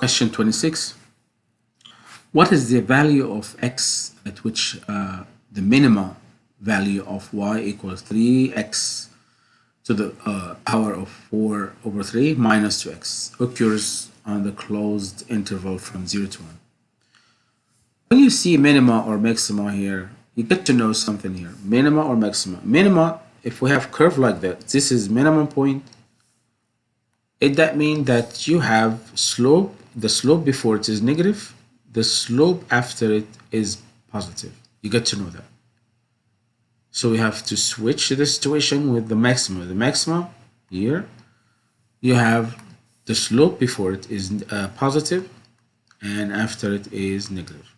Question 26. What is the value of x at which uh, the minimum value of y equals 3x to the uh, power of 4 over 3 minus 2x occurs on the closed interval from 0 to 1. When you see minima or maxima here, you get to know something here. Minima or maxima. Minima, if we have curve like that, this is minimum point. It that mean that you have slope, the slope before it is negative, the slope after it is positive. You get to know that. So we have to switch the situation with the maximum. The maximum here, you have the slope before it is uh, positive and after it is negative.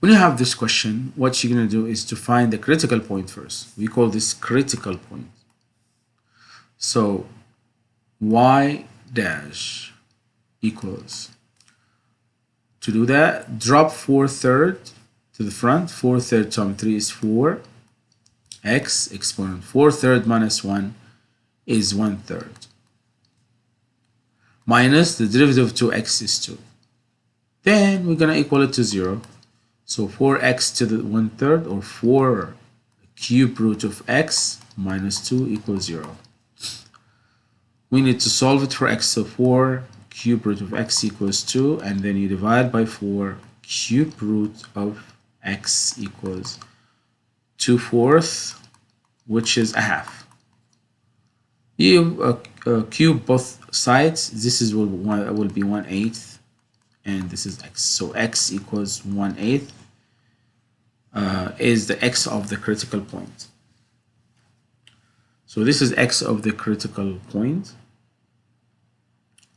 When you have this question, what you're going to do is to find the critical point first. We call this critical point. So y dash equals. To do that, drop 4 third to the front. 4 third times 3 is 4. x exponent 4 third minus 1 is 1 third. Minus the derivative of 2x is 2. Then we're going to equal it to 0. So 4x to the 1 third or 4 cube root of x minus 2 equals 0. We need to solve it for x. So 4 cube root of x equals 2 and then you divide by 4 cube root of x equals 2 fourths which is a half. You uh, uh, cube both sides this is will, will be 1 eighth and this is x. So x equals 1 eighth uh, is the x of the critical point. So this is x of the critical point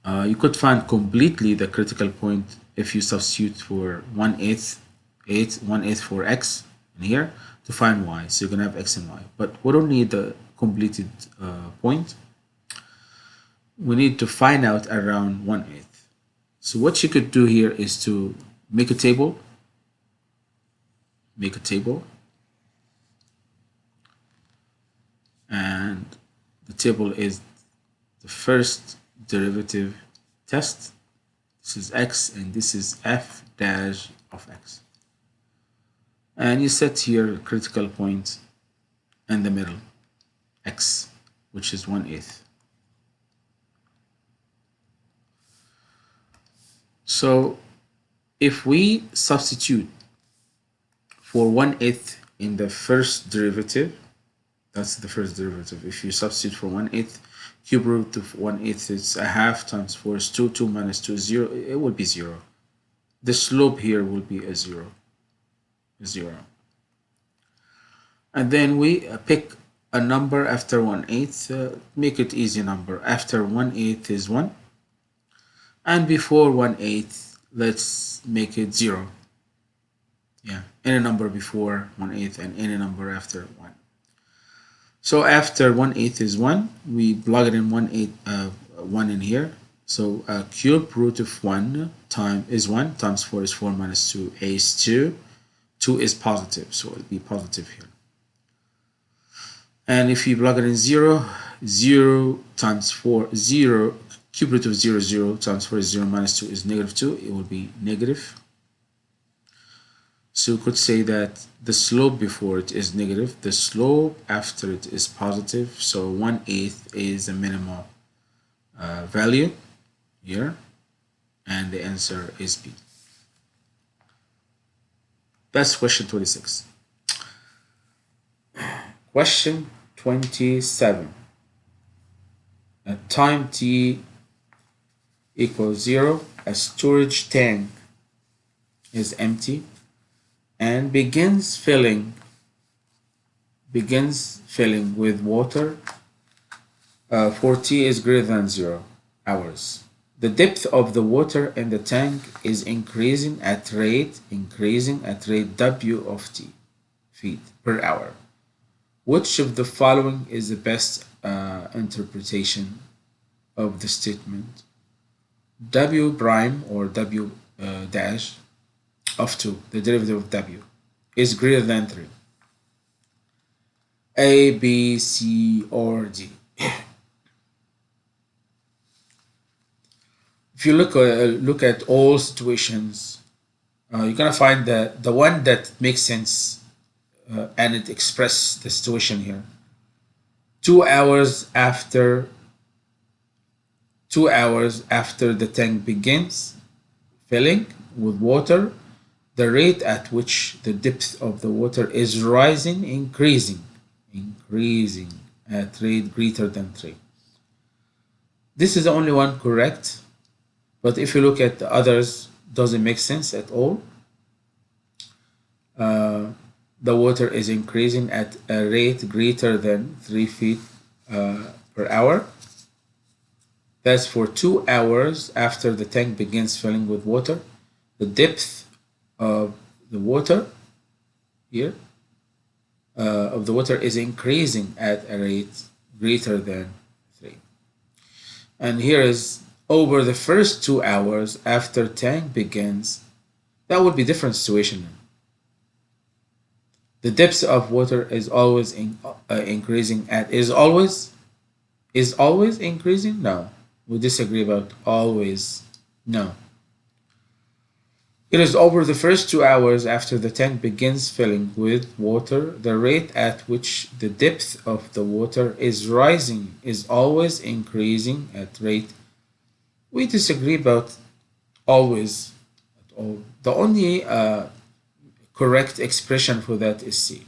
uh, you could find completely the critical point if you substitute for 1 eighth, 8, 1 eighth for x in here to find y. So you're going to have x and y. But we don't need the completed uh, point. We need to find out around 1 eighth. So what you could do here is to make a table. Make a table. And the table is the first derivative test. This is x and this is f dash of x. And you set here critical point in the middle, x, which is 1 eighth. So if we substitute for 1 eighth in the first derivative, that's the first derivative. If you substitute for 1 eighth cube root of 1 eighth is a half times 4 is 2 2 minus 2 is 0 it will be 0 the slope here will be a 0 0 and then we uh, pick a number after 1 eighth uh, make it easy number. After 1 eighth is 1 and before 1 eighth let's make it 0 yeah. Any number before 1 eighth and any number after 1 so after 1 eighth is 1, we plug it in 1 eighth, uh, 1 in here. So uh, cube root of 1 time is 1 times 4 is 4 minus 2 a is 2. 2 is positive, so it'll be positive here. And if you plug it in 0, 0 times 4, 0, cube root of 0, 0 times 4 is 0 minus 2 is negative 2. It will be negative so we could say that the slope before it is negative, the slope after it is positive. So 1 eighth is the minimal uh, value here, and the answer is B. That's question 26. Question 27. At time t equals 0, a storage tank is empty and begins filling begins filling with water uh, for t is greater than 0 hours. The depth of the water in the tank is increasing at rate increasing at rate w of t feet per hour. Which of the following is the best uh, interpretation of the statement? w prime or w uh, dash of 2, the derivative of w, is greater than 3. A, B, C, or D. if you look uh, look at all situations, uh, you're gonna find that the one that makes sense uh, and it expresses the situation here. Two hours after two hours after the tank begins filling with water, the rate at which the depth of the water is rising, increasing, increasing at rate greater than 3. This is the only one correct, but if you look at the others, doesn't make sense at all. Uh, the water is increasing at a rate greater than 3 feet uh, per hour. That's for two hours after the tank begins filling with water. The depth of the water here uh, of the water is increasing at a rate greater than 3. And here is over the first two hours after tank begins, that would be different situation. The depth of water is always in, uh, increasing at is always is always increasing? No. We disagree about always. No. It is over the first two hours after the tank begins filling with water, the rate at which the depth of the water is rising is always increasing at rate. We disagree about always at all. The only uh, correct expression for that is C.